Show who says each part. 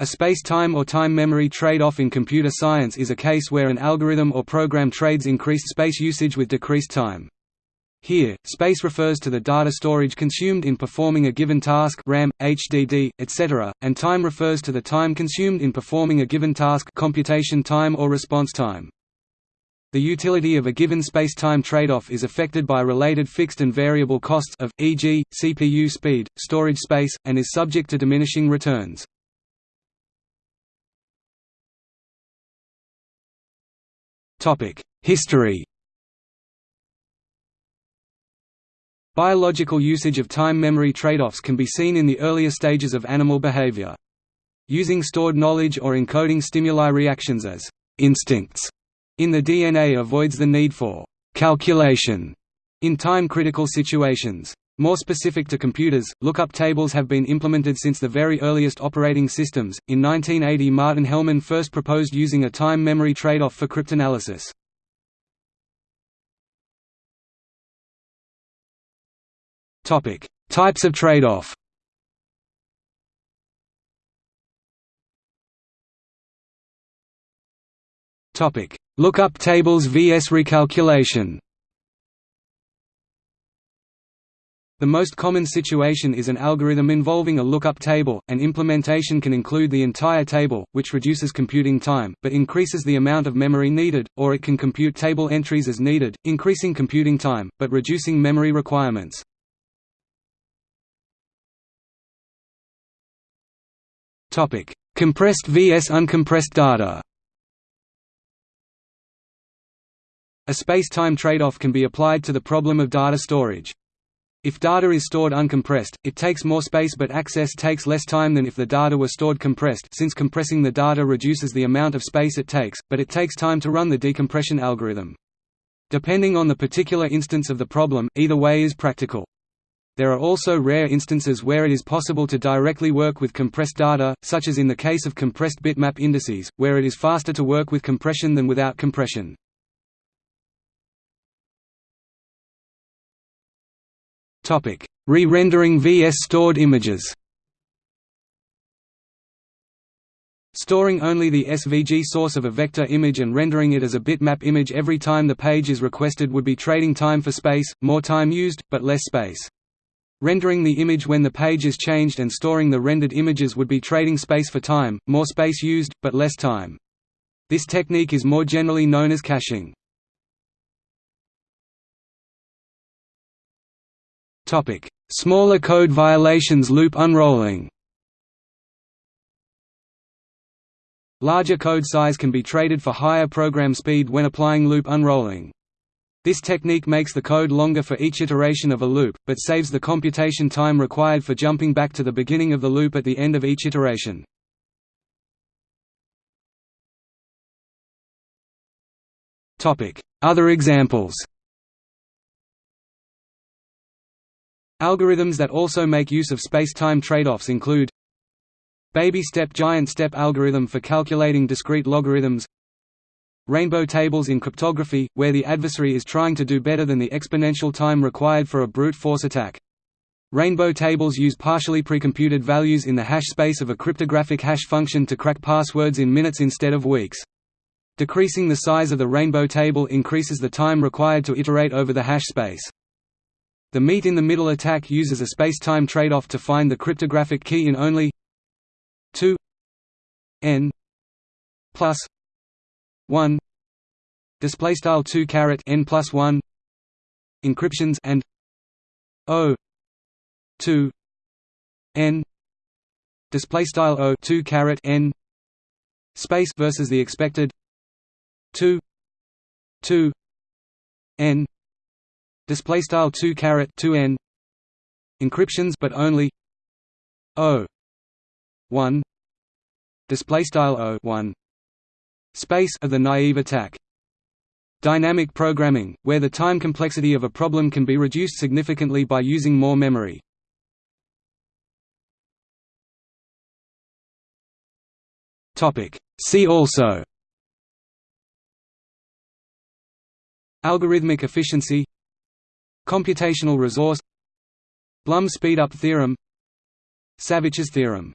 Speaker 1: A space-time or time memory trade-off in computer science is a case where an algorithm or program trades increased space usage with decreased time. Here, space refers to the data storage consumed in performing a given task RAM, HDD, etc., and time refers to the time consumed in performing a given task computation time or response time. The utility of a given space-time trade-off is affected by related fixed and variable costs of, e.g., CPU speed, storage space, and is subject to diminishing returns. History Biological usage of time memory trade-offs can be seen in the earlier stages of animal behavior. Using stored knowledge or encoding stimuli reactions as instincts in the DNA avoids the need for calculation in time-critical situations. More specific to computers, lookup tables have been implemented since the very earliest operating systems. In 1980, Martin Hellman first proposed using a time memory trade-off for cryptanalysis. Topic: Types of trade-off. Topic: Lookup tables vs recalculation. The most common situation is an algorithm involving a lookup table. An implementation can include the entire table, which reduces computing time, but increases the amount of memory needed, or it can compute table entries as needed, increasing computing time, but reducing memory requirements. Compressed vs uncompressed data. A space-time trade-off can be applied to the problem of data storage. If data is stored uncompressed, it takes more space but access takes less time than if the data were stored compressed since compressing the data reduces the amount of space it takes, but it takes time to run the decompression algorithm. Depending on the particular instance of the problem, either way is practical. There are also rare instances where it is possible to directly work with compressed data, such as in the case of compressed bitmap indices, where it is faster to work with compression than without compression. Re-rendering vs stored images Storing only the SVG source of a vector image and rendering it as a bitmap image every time the page is requested would be trading time for space, more time used, but less space. Rendering the image when the page is changed and storing the rendered images would be trading space for time, more space used, but less time. This technique is more generally known as caching. Topic: Smaller code violations loop unrolling. Larger code size can be traded for higher program speed when applying loop unrolling. This technique makes the code longer for each iteration of a loop, but saves the computation time required for jumping back to the beginning of the loop at the end of each iteration. Other examples Algorithms that also make use of space-time trade-offs include Baby step giant step algorithm for calculating discrete logarithms Rainbow tables in cryptography, where the adversary is trying to do better than the exponential time required for a brute force attack. Rainbow tables use partially precomputed values in the hash space of a cryptographic hash function to crack passwords in minutes instead of weeks. Decreasing the size of the rainbow table increases the time required to iterate over the hash space. The meet-in-the-middle attack uses a space-time trade-off to find the cryptographic key in only 2 n plus 1 display style 2 caret n plus 1 encryptions and o 2 n display style o 2 caret n space versus the expected 2 2 n display style 2 caret 2 n. Encryptions but only o. 1 display style o 1 space of the naive attack. Dynamic programming where the time complexity of a problem can be reduced significantly by using more memory. Topic. See also. Algorithmic efficiency Computational resource Blum speedup theorem Savitch's theorem